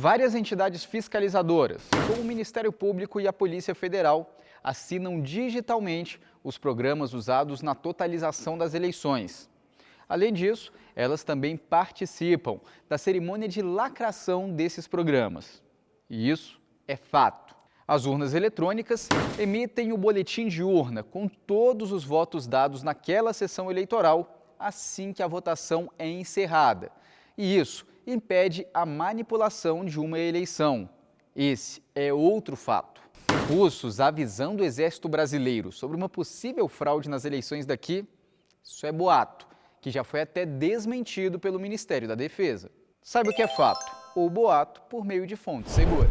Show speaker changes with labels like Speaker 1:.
Speaker 1: Várias entidades fiscalizadoras, como o Ministério Público e a Polícia Federal, assinam digitalmente os programas usados na totalização das eleições. Além disso, elas também participam da cerimônia de lacração desses programas. E isso é fato. As urnas eletrônicas emitem o boletim de urna com todos os votos dados naquela sessão eleitoral assim que a votação é encerrada. E isso impede a manipulação de uma eleição. Esse é outro fato. Russos avisando o exército brasileiro sobre uma possível fraude nas eleições daqui, isso é boato que já foi até desmentido pelo Ministério da Defesa. Sabe o que é fato ou boato por meio de fontes seguras.